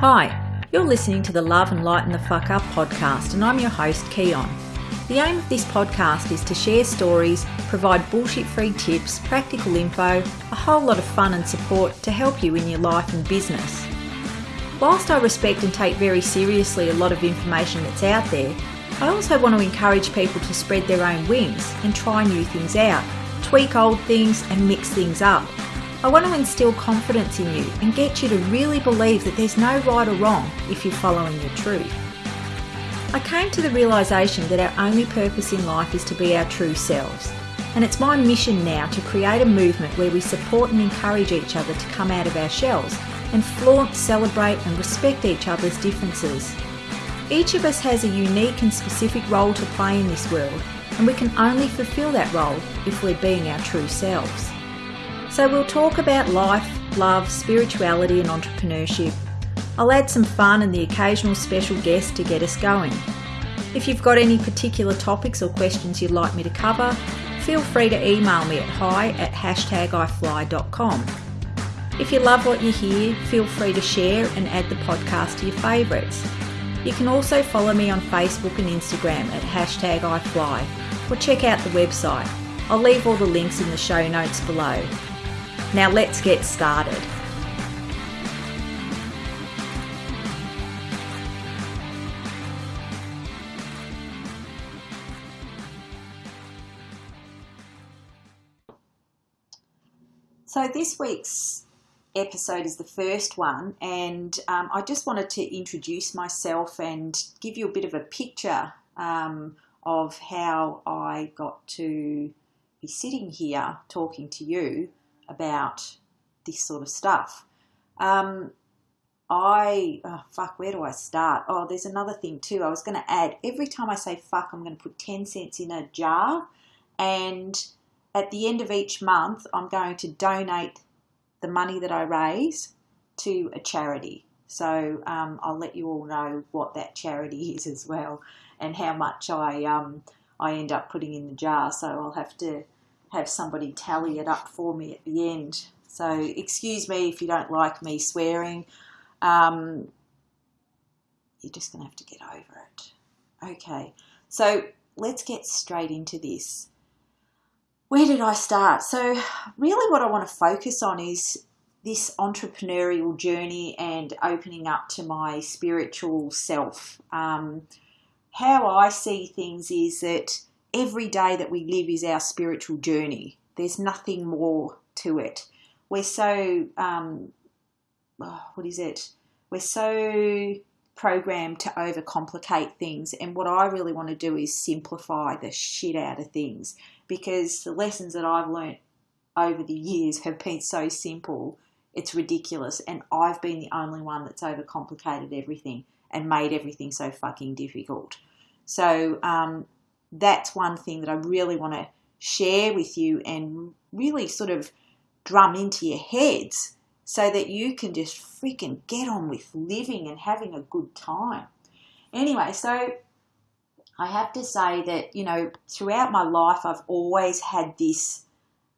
Hi, you're listening to the Love and Lighten the Fuck Up podcast, and I'm your host, Keon. The aim of this podcast is to share stories, provide bullshit free tips, practical info, a whole lot of fun and support to help you in your life and business. Whilst I respect and take very seriously a lot of information that's out there, I also want to encourage people to spread their own wings and try new things out, tweak old things and mix things up. I want to instill confidence in you and get you to really believe that there's no right or wrong if you're following your truth. I came to the realization that our only purpose in life is to be our true selves. And it's my mission now to create a movement where we support and encourage each other to come out of our shells and flaunt, celebrate, and respect each other's differences. Each of us has a unique and specific role to play in this world, and we can only fulfill that role if we're being our true selves. So, we'll talk about life, love, spirituality, and entrepreneurship. I'll add some fun and the occasional special guest to get us going. If you've got any particular topics or questions you'd like me to cover, feel free to email me at hi at hashtagifly.com. If you love what you hear, feel free to share and add the podcast to your favourites. You can also follow me on Facebook and Instagram at hashtag iFly or check out the website. I'll leave all the links in the show notes below. Now let's get started. So, this week's episode is the first one, and um, I just wanted to introduce myself and give you a bit of a picture um, of how I got to be sitting here talking to you about this sort of stuff. Um, I, oh, fuck, where do I start? Oh, there's another thing too. I was going to add every time I say fuck, I'm going to put 10 cents in a jar, and at the end of each month, I'm going to donate the money that I raise to a charity. So um, I'll let you all know what that charity is as well, and how much I um, I end up putting in the jar. So I'll have to have somebody tally it up for me at the end. So excuse me if you don't like me swearing. Um, you're just going to have to get over it. Okay, so let's get straight into this. Where did I start? So, really, what I want to focus on is this entrepreneurial journey and opening up to my spiritual self. Um, how I see things is that every day that we live is our spiritual journey. There's nothing more to it. We're so, um, oh, what is it? We're so programmed to overcomplicate things. And what I really want to do is simplify the shit out of things because the lessons that I've learnt over the years have been so simple, it's ridiculous. And I've been the only one that's overcomplicated everything and made everything so fucking difficult. So, um, that's one thing that I really want to share with you and really sort of drum into your heads so that you can just freaking get on with living and having a good time. Anyway, so I have to say that, you know, throughout my life, I've always had this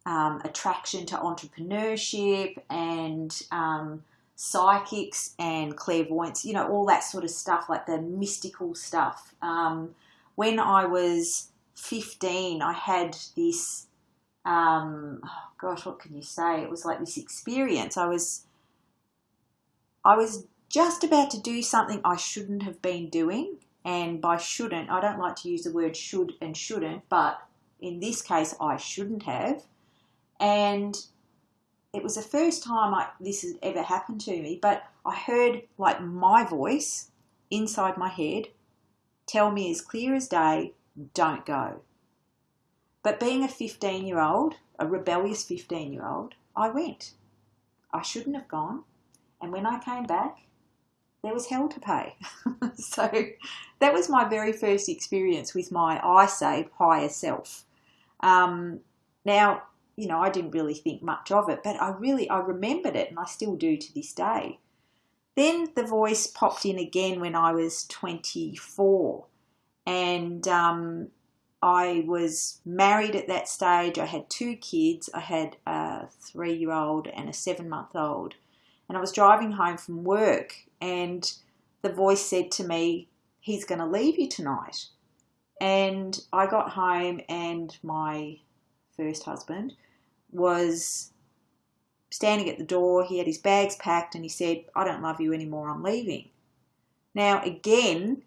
um, attraction to entrepreneurship and um, psychics and clairvoyance, you know, all that sort of stuff, like the mystical stuff. Um, when I was 15, I had this, um, oh gosh, what can you say? It was like this experience. I was, I was just about to do something I shouldn't have been doing. And by shouldn't, I don't like to use the word should and shouldn't, but in this case, I shouldn't have. And it was the first time I, this had ever happened to me, but I heard like my voice inside my head tell me as clear as day, don't go. But being a 15 year old, a rebellious 15 year old, I went. I shouldn't have gone. And when I came back, there was hell to pay. so that was my very first experience with my, I say, higher self. Um, now, you know, I didn't really think much of it, but I really, I remembered it and I still do to this day. Then the voice popped in again when I was 24, and um, I was married at that stage. I had two kids. I had a three year old and a seven month old. And I was driving home from work, and the voice said to me, He's going to leave you tonight. And I got home, and my first husband was standing at the door. He had his bags packed, and he said, I don't love you anymore, I'm leaving. Now, again,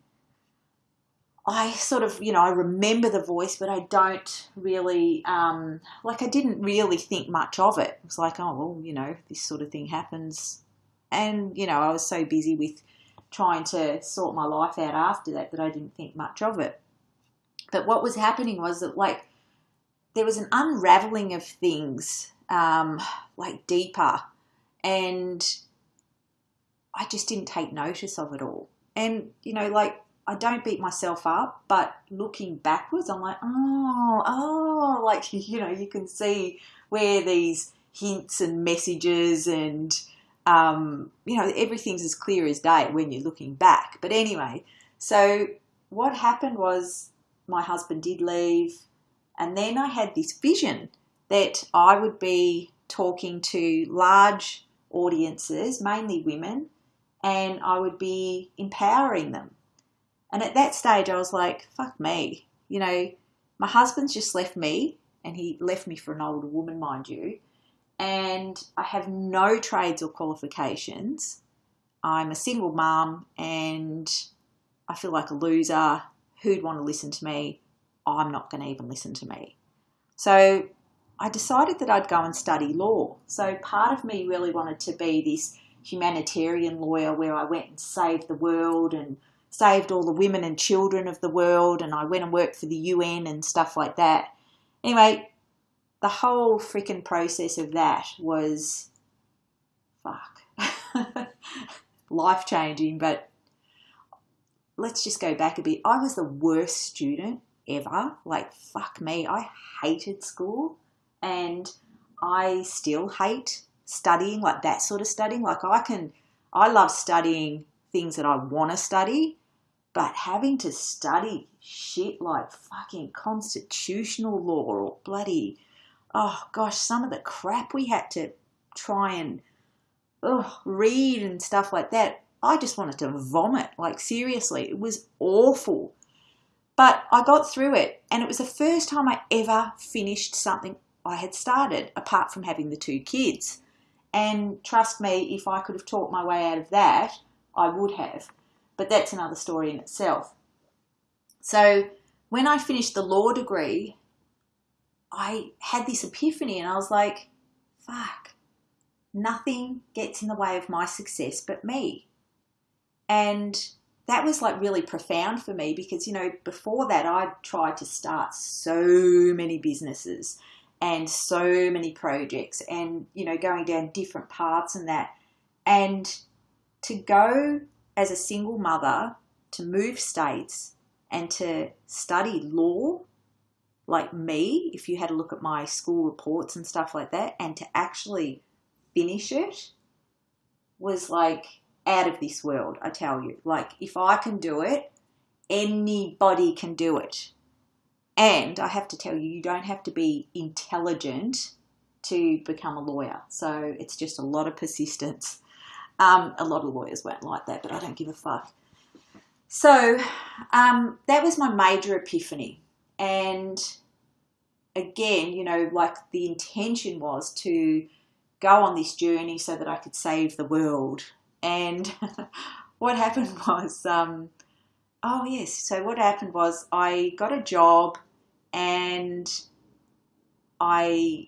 I sort of, you know, I remember the voice, but I don't really, um, like, I didn't really think much of it. It was like, oh, well, you know, this sort of thing happens. And, you know, I was so busy with trying to sort my life out after that that I didn't think much of it. But what was happening was that, like, there was an unraveling of things, um, like, deeper. And I just didn't take notice of it all. And, you know, like, I don't beat myself up, but looking backwards, I'm like, oh, oh, like, you know, you can see where these hints and messages and, um, you know, everything's as clear as day when you're looking back. But anyway, so what happened was my husband did leave, and then I had this vision that I would be talking to large audiences, mainly women, and I would be empowering them and at that stage, I was like, fuck me. You know, my husband's just left me, and he left me for an older woman, mind you. And I have no trades or qualifications. I'm a single mum, and I feel like a loser. Who'd want to listen to me? I'm not going to even listen to me. So I decided that I'd go and study law. So part of me really wanted to be this humanitarian lawyer where I went and saved the world and saved all the women and children of the world, and I went and worked for the UN and stuff like that. Anyway, the whole freaking process of that was fuck life changing, but let's just go back a bit. I was the worst student ever. Like, fuck me. I hated school and I still hate studying, like that sort of studying. Like, I can, I love studying things that I want to study, but having to study shit like fucking constitutional law or bloody, oh gosh, some of the crap we had to try and oh, read and stuff like that, I just wanted to vomit. Like, seriously, it was awful. But I got through it, and it was the first time I ever finished something I had started, apart from having the two kids. And trust me, if I could have talked my way out of that, I would have but that's another story in itself. So when I finished the law degree, I had this epiphany and I was like, fuck, nothing gets in the way of my success but me. And that was like really profound for me because, you know, before that, I tried to start so many businesses and so many projects and, you know, going down different paths and that. And to go as a single mother to move states and to study law like me, if you had a look at my school reports and stuff like that, and to actually finish it was like out of this world, I tell you. Like, if I can do it, anybody can do it. And I have to tell you, you don't have to be intelligent to become a lawyer. So it's just a lot of persistence um, a lot of lawyers weren't like that, but I don't give a fuck. So um, that was my major epiphany. And again, you know, like the intention was to go on this journey so that I could save the world. And what happened was, um, oh, yes, so what happened was I got a job and I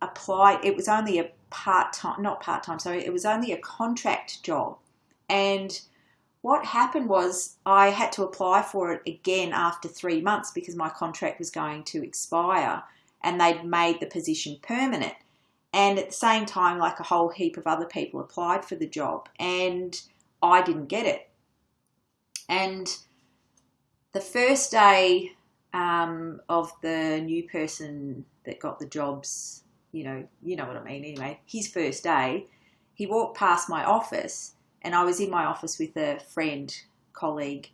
applied, it was only a part time, not part time, sorry, it was only a contract job. And what happened was I had to apply for it again after three months because my contract was going to expire and they'd made the position permanent. And at the same time, like a whole heap of other people applied for the job and I didn't get it. And the first day um, of the new person that got the jobs you know, you know what I mean. Anyway, his first day, he walked past my office, and I was in my office with a friend, colleague.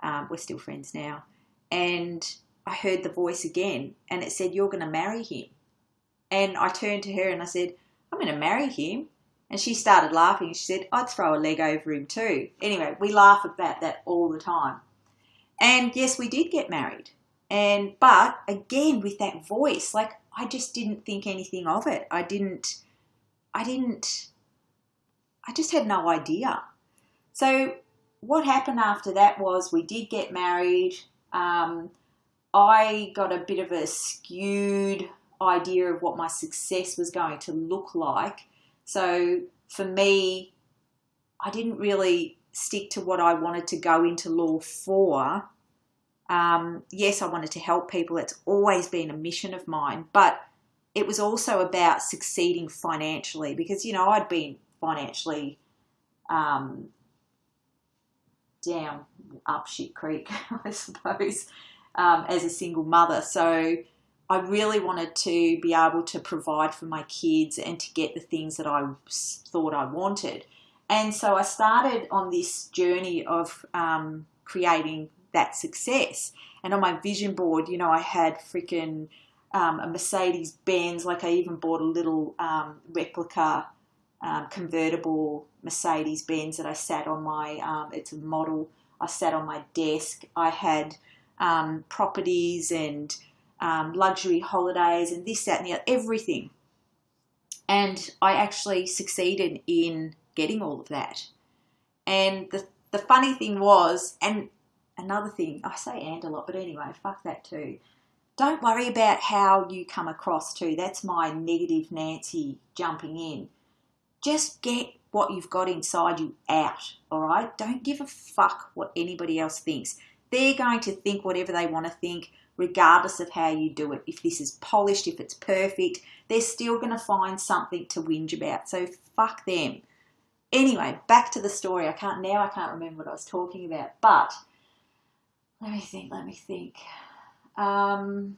Um, we're still friends now, and I heard the voice again, and it said, "You're going to marry him." And I turned to her and I said, "I'm going to marry him." And she started laughing. She said, I'd throw a leg over him too. Anyway, we laugh about that all the time. And yes, we did get married. And, but again, with that voice, like I just didn't think anything of it. I didn't, I didn't, I just had no idea. So what happened after that was we did get married. Um, I got a bit of a skewed idea of what my success was going to look like. So for me, I didn't really stick to what I wanted to go into law for. Um, yes, I wanted to help people. It's always been a mission of mine, but it was also about succeeding financially because, you know, I'd been financially um, down up shit creek, I suppose, um, as a single mother. So I really wanted to be able to provide for my kids and to get the things that I thought I wanted. And so I started on this journey of um, creating that success. And on my vision board, you know, I had freaking um, a Mercedes Benz, like I even bought a little um, replica um, convertible Mercedes Benz that I sat on my, um, it's a model, I sat on my desk. I had um, properties and um, luxury holidays and this, that, and the other, everything. And I actually succeeded in getting all of that. And the, the funny thing was, and another thing, I say and a lot, but anyway, fuck that too. Don't worry about how you come across too. That's my negative Nancy jumping in just get what you've got inside you out, all right? Don't give a fuck what anybody else thinks. They're going to think whatever they want to think, regardless of how you do it. If this is polished, if it's perfect, they're still going to find something to whinge about. So fuck them. Anyway, back to the story. I can't now. I can't remember what I was talking about. But let me think. Let me think. Um,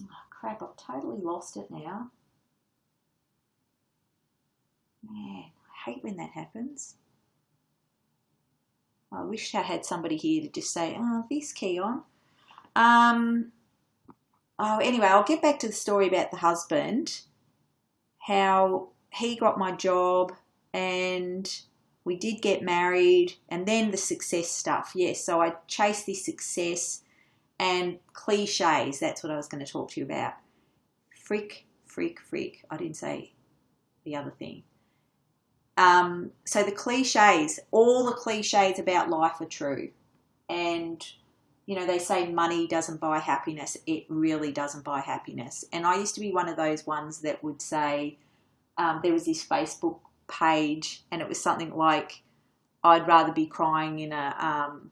oh, crap! I've totally lost it now. Man, I hate when that happens. I wish I had somebody here to just say, oh, this key on. Um, oh, anyway, I'll get back to the story about the husband, how he got my job and we did get married and then the success stuff. Yes, so I chased this success and cliches. That's what I was going to talk to you about. Freak, freak, freak. I didn't say the other thing. Um, so the cliches, all the cliches about life are true. And, you know, they say money doesn't buy happiness. It really doesn't buy happiness. And I used to be one of those ones that would say, um, there was this Facebook page and it was something like, I'd rather be crying in a, um,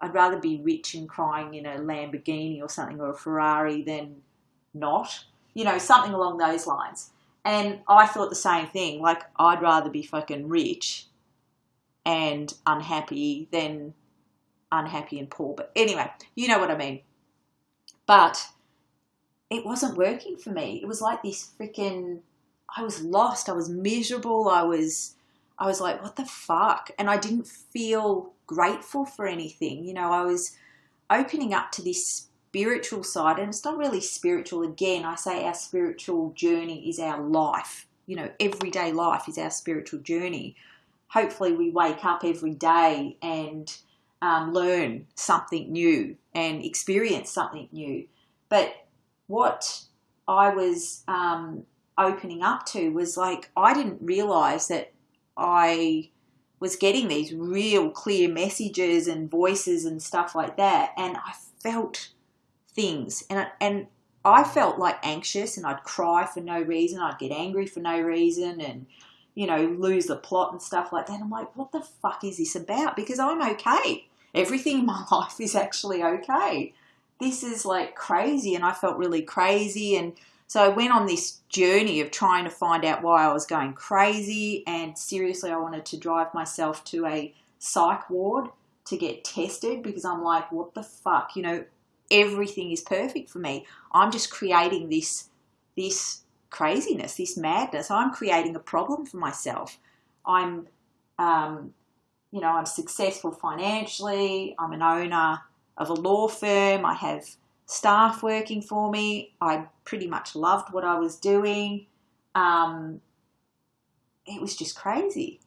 I'd rather be rich and crying in a Lamborghini or something or a Ferrari than not. You know, something along those lines. And I thought the same thing. Like, I'd rather be fucking rich and unhappy than unhappy and poor. But anyway, you know what I mean. But it wasn't working for me. It was like this freaking. I was lost. I was miserable. I was. I was like, what the fuck? And I didn't feel grateful for anything. You know, I was opening up to this spiritual side, and it's not really spiritual again. I say our spiritual journey is our life. You know, everyday life is our spiritual journey. Hopefully, we wake up every day and um, learn something new and experience something new. But what I was um, opening up to was like, I didn't realize that I was getting these real clear messages and voices and stuff like that. And I felt things. And, and I felt like anxious and I'd cry for no reason. I'd get angry for no reason and, you know, lose the plot and stuff like that. I'm like, what the fuck is this about? Because I'm okay. Everything in my life is actually okay. This is like crazy. And I felt really crazy. And so I went on this journey of trying to find out why I was going crazy. And seriously, I wanted to drive myself to a psych ward to get tested because I'm like, what the fuck? You know, everything is perfect for me. I'm just creating this this craziness, this madness. I'm creating a problem for myself. I'm, um, you know, I'm successful financially. I'm an owner of a law firm. I have staff working for me. I pretty much loved what I was doing. Um, it was just crazy.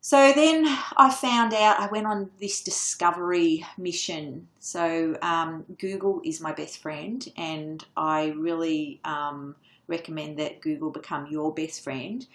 So then I found out, I went on this discovery mission. So um, Google is my best friend, and I really um, recommend that Google become your best friend.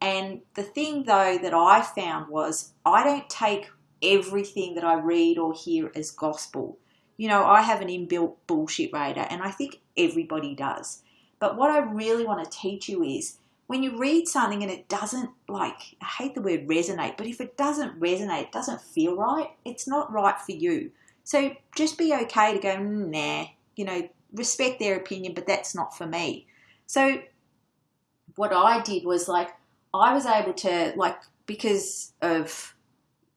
And the thing, though, that I found was I don't take everything that I read or hear as gospel. You know, I have an inbuilt bullshit radar, and I think everybody does. But what I really want to teach you is when you read something and it doesn't, like, I hate the word resonate, but if it doesn't resonate, it doesn't feel right, it's not right for you. So just be okay to go, mm, nah, you know, respect their opinion, but that's not for me. So what I did was like, I was able to, like, because of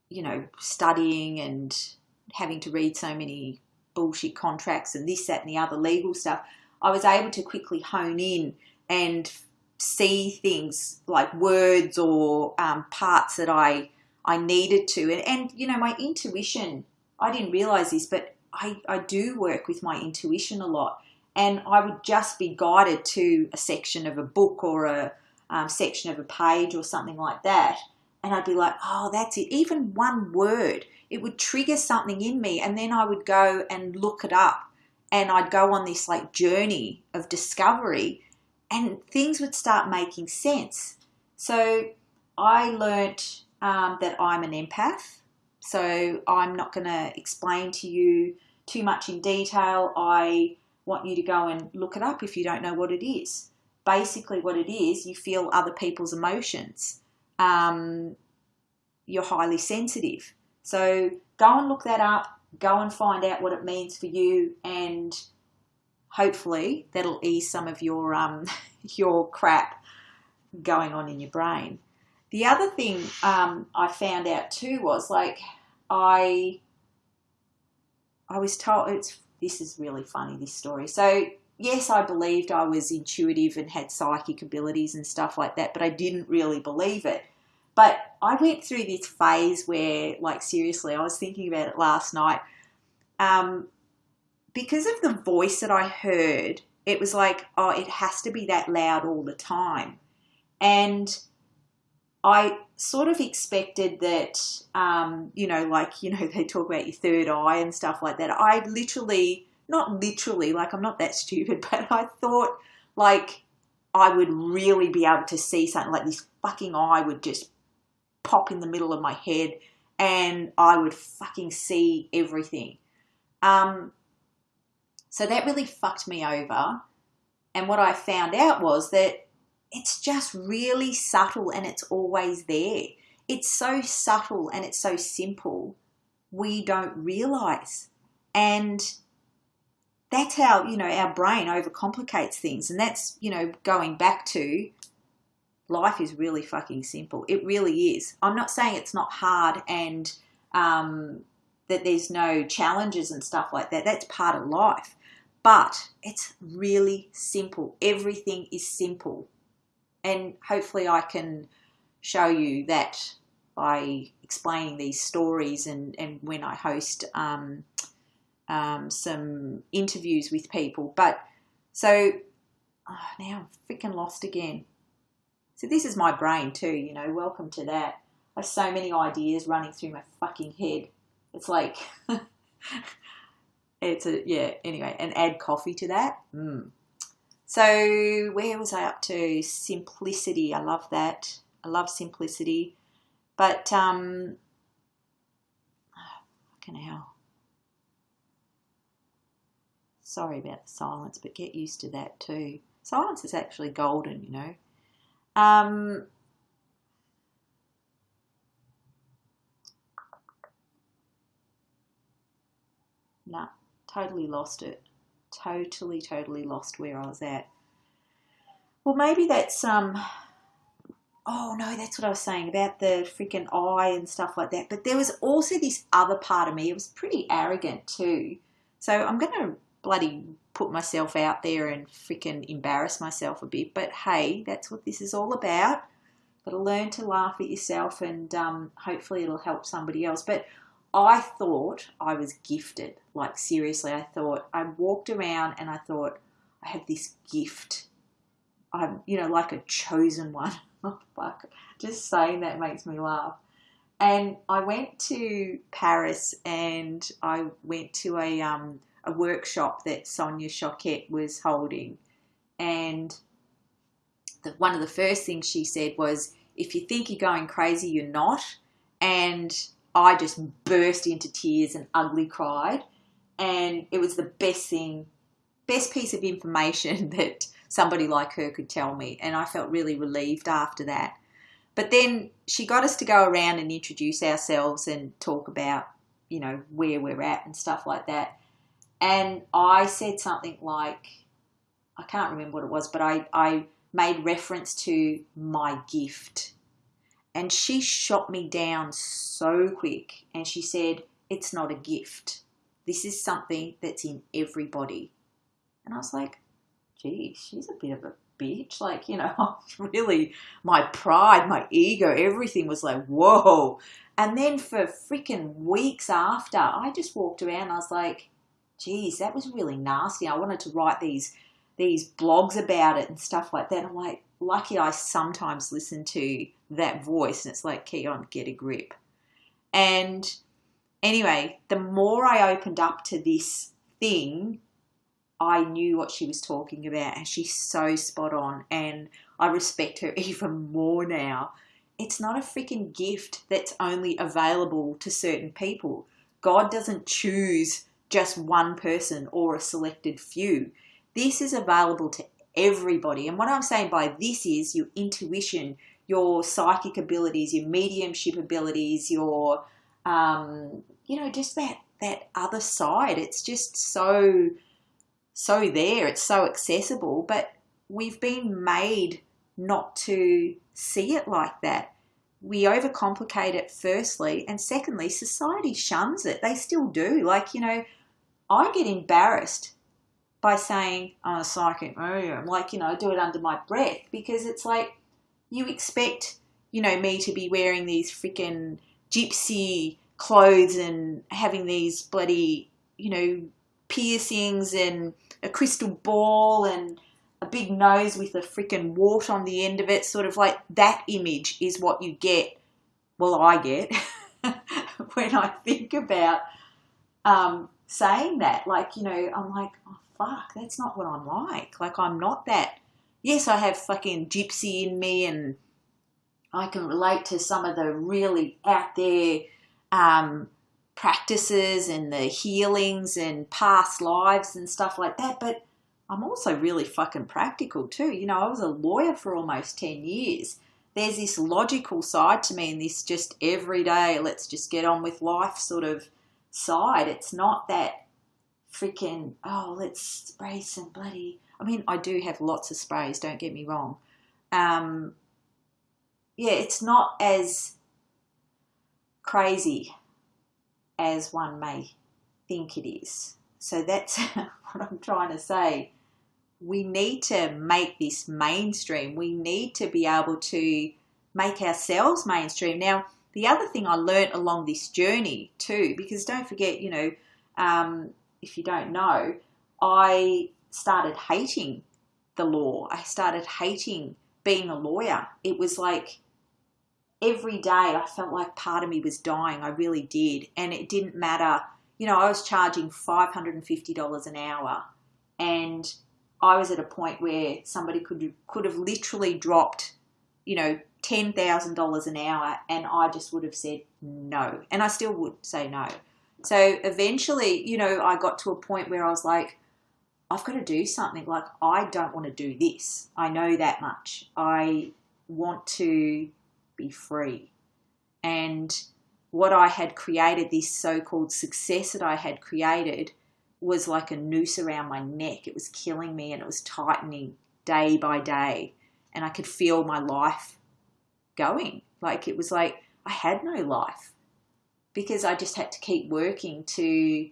you know, studying and having to read so many bullshit contracts and this, that, and the other legal stuff, I was able to quickly hone in and see things like words or um, parts that I I needed to. And, and you know, my intuition, I didn't realize this, but I, I do work with my intuition a lot. And I would just be guided to a section of a book or a um, section of a page or something like that and I'd be like, oh, that's it. Even one word, it would trigger something in me. And then I would go and look it up and I'd go on this like journey of discovery and things would start making sense. So I learnt um, that I'm an empath. So I'm not going to explain to you too much in detail. I want you to go and look it up if you don't know what it is. Basically, what it is, you feel other people's emotions um, you're highly sensitive. So go and look that up, go and find out what it means for you, and hopefully that'll ease some of your um, your crap going on in your brain. The other thing um, I found out too was like I I was told it's this is really funny this story. So yes, I believed I was intuitive and had psychic abilities and stuff like that, but I didn't really believe it. But I went through this phase where, like, seriously, I was thinking about it last night. Um, because of the voice that I heard, it was like, oh, it has to be that loud all the time. And I sort of expected that, um, you know, like, you know, they talk about your third eye and stuff like that. I literally, not literally, like, I'm not that stupid, but I thought, like, I would really be able to see something like this fucking eye would just pop in the middle of my head and I would fucking see everything. Um, so that really fucked me over. And what I found out was that it's just really subtle and it's always there. It's so subtle and it's so simple, we don't realize. And that's how, you know, our brain overcomplicates things. And that's, you know, going back to life is really fucking simple. It really is. I'm not saying it's not hard and um, that there's no challenges and stuff like that. That's part of life. But it's really simple. Everything is simple. And hopefully, I can show you that by explaining these stories and, and when I host um, um, some interviews with people. But so oh, now I'm freaking lost again. So this is my brain too, you know, welcome to that. I have so many ideas running through my fucking head. It's like, it's a, yeah, anyway, and add coffee to that. Mm. So where was I up to? Simplicity. I love that. I love simplicity. But, um, oh, fucking hell. Sorry about the silence, but get used to that too. Silence is actually golden, you know. Um, nah, totally lost it. Totally, totally lost where I was at. Well, maybe that's um. Oh no, that's what I was saying about the freaking eye and stuff like that. But there was also this other part of me. It was pretty arrogant too. So I'm gonna bloody put myself out there and freaking embarrass myself a bit. But hey, that's what this is all about. Got to learn to laugh at yourself, and um, hopefully it'll help somebody else. But I thought I was gifted. Like seriously, I thought I walked around and I thought I have this gift. I'm, you know, like a chosen one. oh, fuck. Just saying that makes me laugh. And I went to Paris and I went to a um, a workshop that Sonia Choquette was holding. And the, one of the first things she said was, if you think you're going crazy, you're not. And I just burst into tears and ugly cried. And it was the best thing, best piece of information that somebody like her could tell me. And I felt really relieved after that. But then she got us to go around and introduce ourselves and talk about, you know, where we're at and stuff like that. And I said something like, I can't remember what it was, but I, I made reference to my gift. And she shot me down so quick and she said, It's not a gift. This is something that's in everybody. And I was like, Gee, she's a bit of a bitch. Like, you know, really, my pride, my ego, everything was like, Whoa. And then for freaking weeks after, I just walked around. I was like, geez, that was really nasty. I wanted to write these these blogs about it and stuff like that. I'm like, lucky I sometimes listen to that voice and it's like, Keon, get a grip. And anyway, the more I opened up to this thing, I knew what she was talking about and she's so spot on and I respect her even more now. It's not a freaking gift that's only available to certain people. God doesn't choose just one person or a selected few. This is available to everybody. And what I'm saying by this is your intuition, your psychic abilities, your mediumship abilities, your, um, you know, just that that other side. It's just so so there. It's so accessible, but we've been made not to see it like that. We overcomplicate it firstly, and secondly, society shuns it. They still do. Like, you know, I get embarrassed by saying I'm a psychic medium, like, you know, I do it under my breath because it's like you expect, you know, me to be wearing these freaking gypsy clothes and having these bloody, you know, piercings and a crystal ball and a big nose with a freaking wart on the end of it. Sort of like that image is what you get, well, I get when I think about um, saying that. Like, you know, I'm like, oh, fuck, that's not what I'm like. Like, I'm not that. Yes, I have fucking gypsy in me and I can relate to some of the really out there um, practices and the healings and past lives and stuff like that. But I'm also really fucking practical too. You know, I was a lawyer for almost 10 years. There's this logical side to me and this just everyday, let's just get on with life sort of side. It's not that freaking, oh, let's spray some bloody. I mean, I do have lots of sprays, don't get me wrong. Um, yeah, it's not as crazy as one may think it is. So that's what I'm trying to say. We need to make this mainstream. We need to be able to make ourselves mainstream. Now, the other thing I learnt along this journey too, because don't forget, you know, um, if you don't know, I started hating the law. I started hating being a lawyer. It was like every day I felt like part of me was dying. I really did. And it didn't matter. You know, I was charging $550 an hour and I was at a point where somebody could could have literally dropped, you know, $10,000 an hour and I just would have said no. And I still would say no. So eventually, you know, I got to a point where I was like, I've got to do something. Like, I don't want to do this. I know that much. I want to be free. And what I had created, this so called success that I had created, was like a noose around my neck. It was killing me and it was tightening day by day. And I could feel my life going. Like it was like I had no life because I just had to keep working to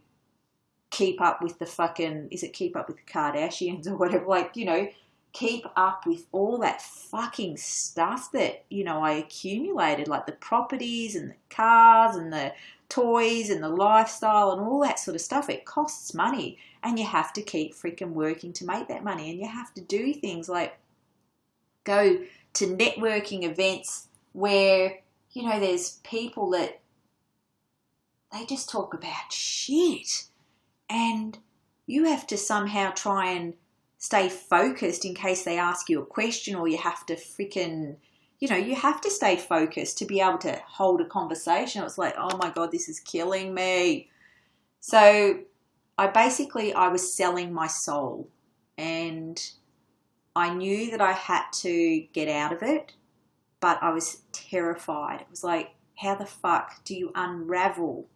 keep up with the fucking is it keep up with the Kardashians or whatever like you know keep up with all that fucking stuff that you know I accumulated like the properties and the cars and the toys and the lifestyle and all that sort of stuff it costs money and you have to keep freaking working to make that money and you have to do things like go to networking events where, you know, there's people that they just talk about shit. And you have to somehow try and stay focused in case they ask you a question or you have to freaking you know you have to stay focused to be able to hold a conversation. It's like oh my god this is killing me. So i basically i was selling my soul. And i knew that i had to get out of it but i was terrified it was like how the fuck do you unravel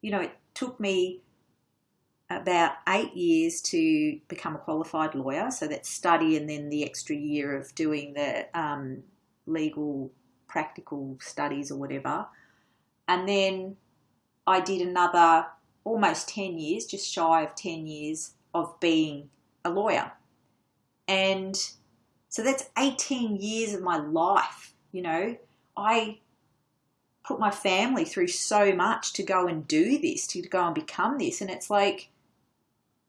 you know it took me about eight years to become a qualified lawyer. So that study and then the extra year of doing the um, legal practical studies or whatever. And then I did another almost 10 years, just shy of 10 years of being a lawyer. And so that's 18 years of my life, you know. I put my family through so much to go and do this, to go and become this. And it's like,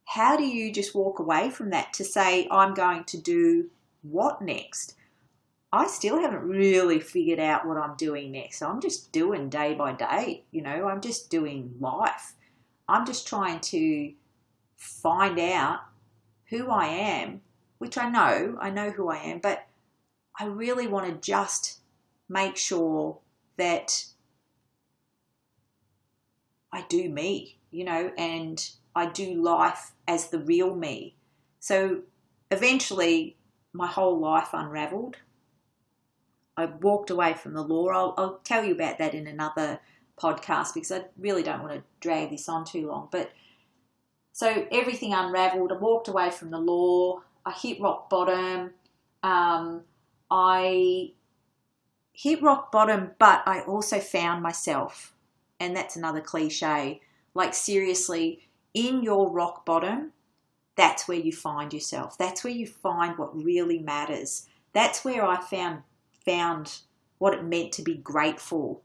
how do you just walk away from that to say, I'm going to do what next? I still haven't really figured out what I'm doing next. I'm just doing day by day, you know, I'm just doing life. I'm just trying to find out who I am, which I know, I know who I am, but I really want to just make sure that I do me, you know, and I do life as the real me. So eventually, my whole life unraveled. I walked away from the law. I'll, I'll tell you about that in another podcast because I really don't want to drag this on too long. But so everything unraveled. I walked away from the law. I hit rock bottom. Um, I hit rock bottom, but I also found myself. And that's another cliche. Like, seriously, in your rock bottom, that's where you find yourself. That's where you find what really matters. That's where I found found what it meant to be grateful.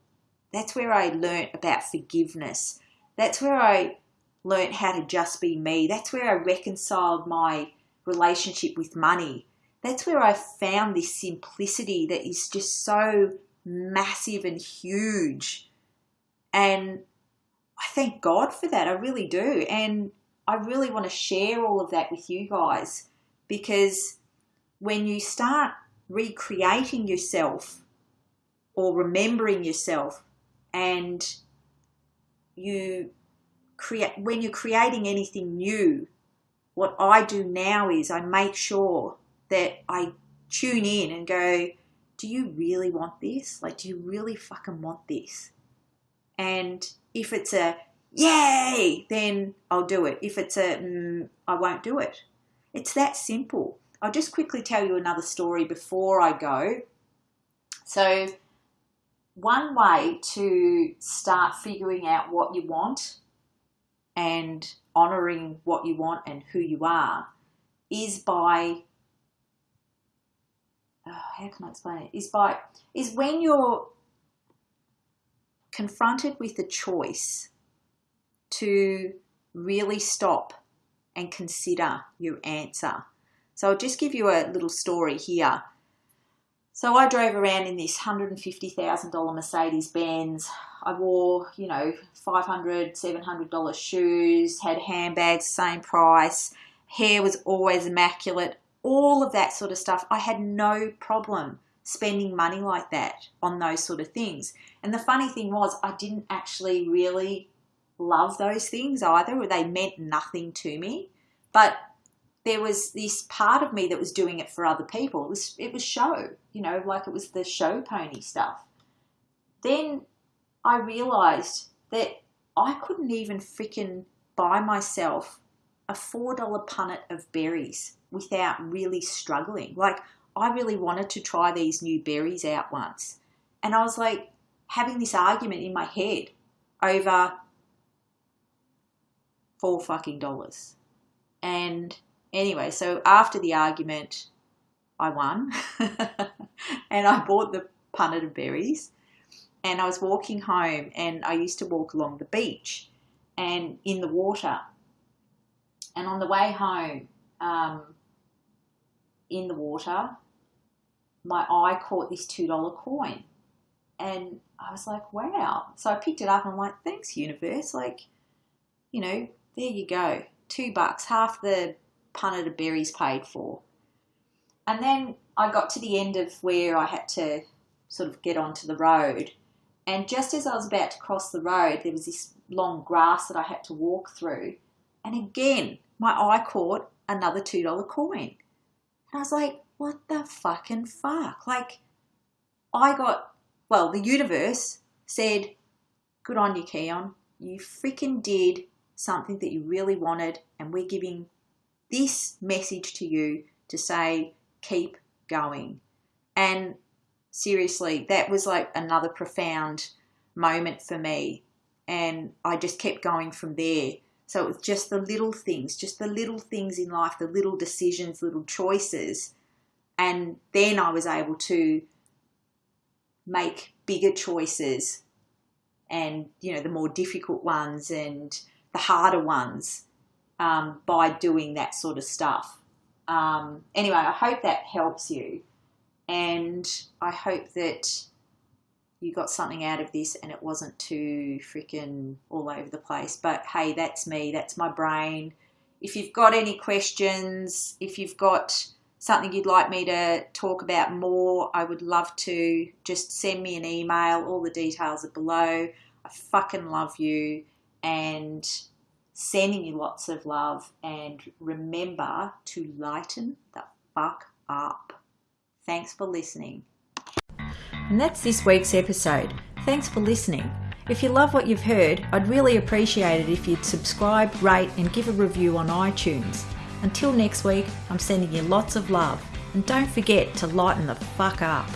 That's where I learnt about forgiveness. That's where I learnt how to just be me. That's where I reconciled my relationship with money. That's where I found this simplicity that is just so massive and huge. And I thank God for that. I really do. And I really want to share all of that with you guys because when you start recreating yourself or remembering yourself and you create when you're creating anything new what I do now is I make sure that I tune in and go do you really want this like do you really fucking want this and if it's a yay, then I'll do it. If it's a mm, I won't do it. It's that simple. I'll just quickly tell you another story before I go. So, one way to start figuring out what you want and honoring what you want and who you are is by oh, how can I explain it? Is by is when you're confronted with the choice to really stop and consider your answer. So I'll just give you a little story here. So I drove around in this $150,000 Mercedes Benz. I wore, you know, $500, $700 shoes, had handbags, same price. Hair was always immaculate. All of that sort of stuff. I had no problem spending money like that on those sort of things. And the funny thing was, I didn't actually really love those things either, they meant nothing to me. But there was this part of me that was doing it for other people. It was it was show, you know, like it was the show pony stuff. Then I realized that I couldn't even freaking buy myself a four dollar punnet of berries without really struggling. Like I really wanted to try these new berries out once. And I was like having this argument in my head over four fucking dollars. And anyway, so after the argument, I won. and I bought the punnet of berries. And I was walking home, and I used to walk along the beach and in the water. And on the way home, um, in the water, my eye caught this $2 coin. And I was like, wow. So I picked it up and I'm like, thanks, universe. Like, you know, there you go. Two bucks, half the punnet of berries paid for. And then I got to the end of where I had to sort of get onto the road. And just as I was about to cross the road, there was this long grass that I had to walk through. And again, my eye caught another $2 coin. And I was like, what the fucking fuck? Like, I got, well, the universe said, good on you, Keon. You freaking did something that you really wanted, and we're giving this message to you to say, keep going. And seriously, that was like another profound moment for me. And I just kept going from there. So it was just the little things, just the little things in life, the little decisions, little choices. And then I was able to make bigger choices and, you know, the more difficult ones and the harder ones um, by doing that sort of stuff. Um, anyway, I hope that helps you. And I hope that you got something out of this and it wasn't too freaking all over the place. But hey, that's me, that's my brain. If you've got any questions, if you've got something you'd like me to talk about more, I would love to just send me an email. All the details are below. I fucking love you and sending you lots of love and remember to lighten the fuck up. Thanks for listening. And that's this week's episode. Thanks for listening. If you love what you've heard, I'd really appreciate it if you'd subscribe, rate, and give a review on iTunes. Until next week, I'm sending you lots of love. And don't forget to lighten the fuck up.